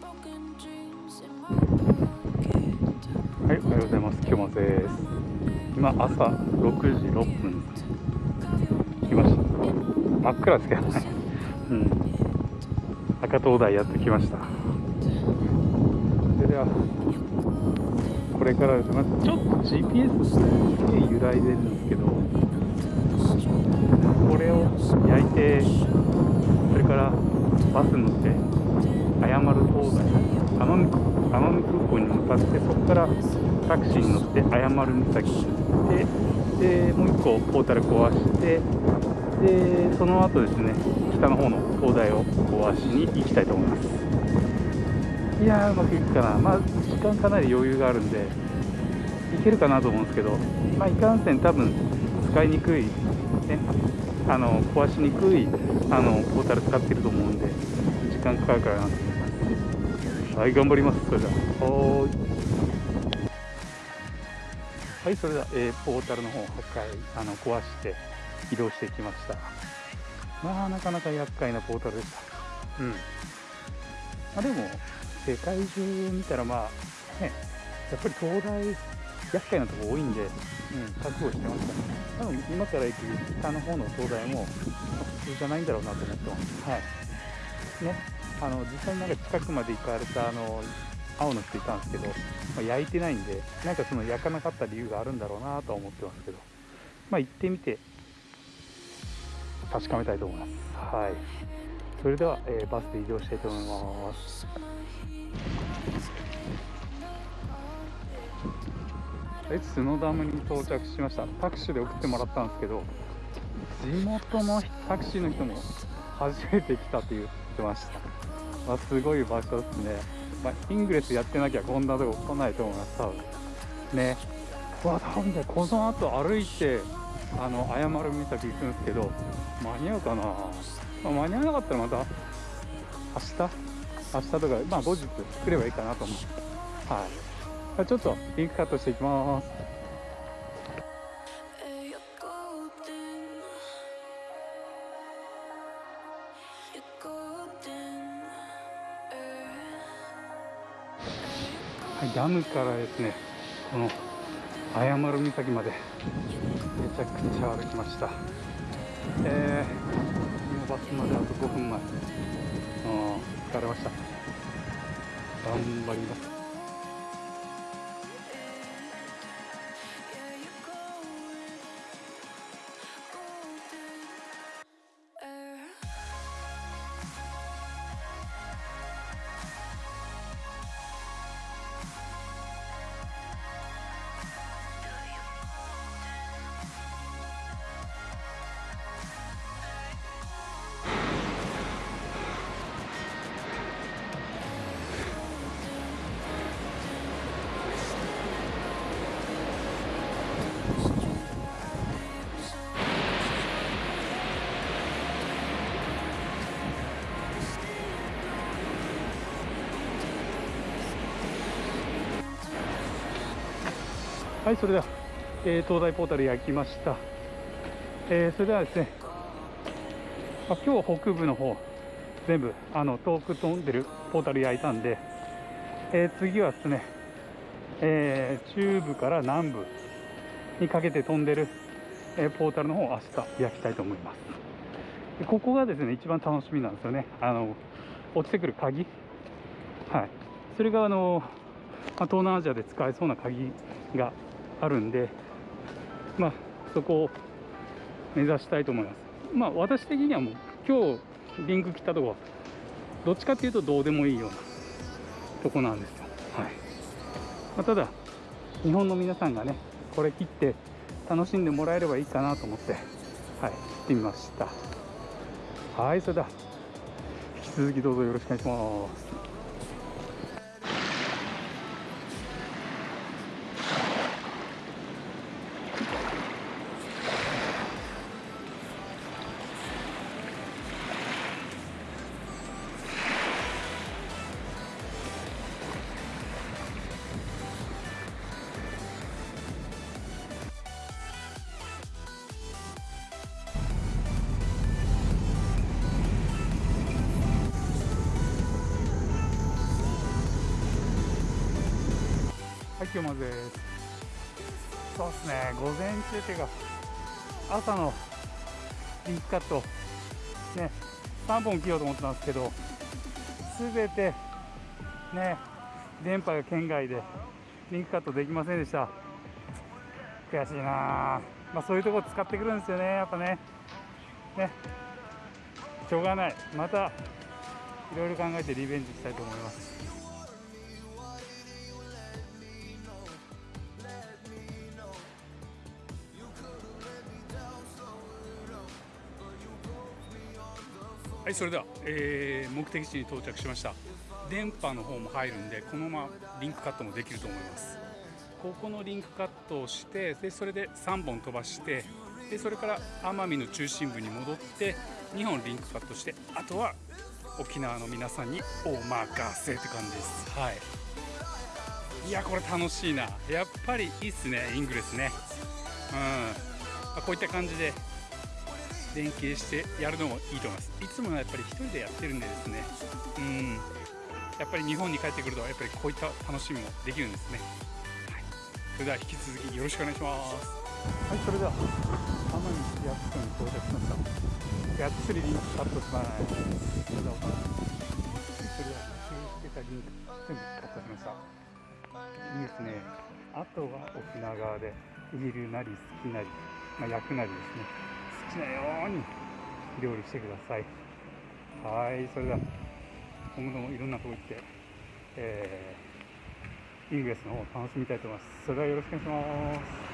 はい、おはようございます。今日もです。今朝6時6分。来ました。真っ暗ですけどね。うん。赤灯台やってきました。それでは、これからですね、まあちょっと GPS すげえ揺らいでるんですけど、これを焼いて、それからバス乗って、奄美奄美空港に向かって、そこからタクシーに乗って謝る岬に行って、で、もう一個ポータル壊して、で、その後ですね、北の方の灯台を壊しに行きたいと思います。いやー、うまくいくかな。まあ、時間かなり余裕があるんで、いけるかなと思うんですけど、まあ、いかんせん多分使いにくい、ね、あの、壊しにくい、あの、ポータル使ってると思うんで、時間かかるかなと。はい、頑張ります。それでは。はーい。はい、それでは、えーポータルの方を破壊、あの、壊して移動してきました。まあ、なかなか厄介なポータルでした。うん。まあ、でも、世界中見たら、まあ、ね、やっぱり東大、厄介なとこ多いんで、うん、覚悟してました。多分、今から行く北の方の東大も、まあ普通じゃないんだろうなと思ってます。はい。ね、あの、実際になんか近くまで行かれた、あの、青の人いたんですけど、まあ、焼いてないんで、なんかその焼かなかった理由があるんだろうなとは思ってますけど、まあ行ってみて、確かめたいと思います。はい。それでは、えーバスで移動したいと思います。はい、角ダムに到着しました。タクシーで送ってもらったんですけど、地元のタクシーの人も初めて来たって言ってました。まあ、すごい場所ですね。まあ、イングレスやってなきゃこんなとこ来ないと思います、多分。ね。うわ、多分ね、この後歩いて、あの、謝る岬行くんですけど、間に合うかな、まあ、間に合わなかったらまた、明日？明日とか、まあ後日来ればいいかなと思う。はい。じゃちょっとリンクカットしていきます。ダムからですね、この謝る岬までめちゃくちゃ歩きました。えー、今バスまであと5分前。疲れました。頑張ります。はい、それでは、えー東大ポータル焼きました。えーそれではですね、あ今日北部の方、全部、あの、遠く飛んでるポータル焼いたんで、えー次はですね、えー中部から南部にかけて飛んでる、えーポータルの方を明日焼きたいと思います。でここがですね、一番楽しみなんですよね。あの、落ちてくる鍵。はい。それがあの、まあ、東南アジアで使えそうな鍵があるんで、まあ、そこを目指したいと思います。まあ、私的にはもう、今日リンク切ったとこは、どっちかっていうとどうでもいいようなとこなんですよ。はい。まあ、ただ、日本の皆さんがね、これ切って楽しんでもらえればいいかなと思って、はい、切ってみました。はい、それでは、引き続きどうぞよろしくお願いします。はい、今日まずです。そうですね、午前中っていうか、朝のリンクカット、ね、3本切ろうと思ってたんですけど、すべて、ね、電波が圏外で、リンクカットできませんでした。悔しいなあまあそういうところ使ってくるんですよね、やっぱね。ね、しょうがない。また、いろいろ考えてリベンジしたいと思います。はい、それでは、えー目的地に到着しました。電波の方も入るんで、このままリンクカットもできると思います。ここのリンクカットをして、でそれで3本飛ばして、でそれから奄美の中心部に戻って、2本リンクカットして、あとは沖縄の皆さんにお任せって感じです。はい。いや、これ楽しいな。やっぱりいいっすね、イングレスね。うん。まあこういった感じで、連携してやるのもいいと思います。いつもはやっぱり一人でやってるんでですね。うん。やっぱり日本に帰ってくるとやっぱりこういった楽しみもできるんですね、はい、それでは引き続きよろしくお願いします。はいそれでは奄美市役所に到着しました。がっつりリンクカットします。それではおそれでは指定してたリンク全部カットしました。いいですね。あとは沖縄側で煮るなり好きなり、まあ、焼くなりですね。のように料理してください。はいそれでは今後ともいろんなとこ行って、えーイングレスの方を楽しみたいと思います。それではよろしくお願いします。